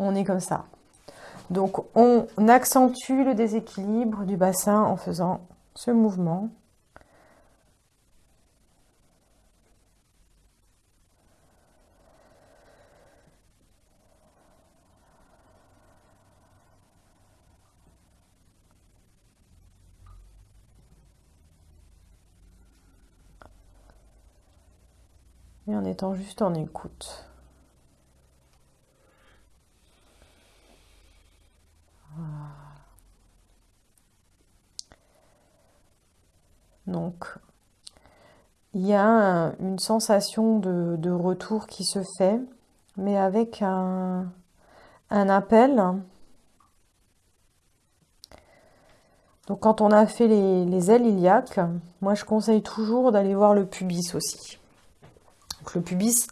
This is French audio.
on est comme ça. Donc on accentue le déséquilibre du bassin en faisant ce mouvement. Et en étant juste en écoute. Donc, il y a une sensation de, retour qui se fait, mais avec un, appel. Donc quand on a fait les, les ailes iliaques, moi je conseille toujours d'aller voir le pubis aussi. Donc le pubis,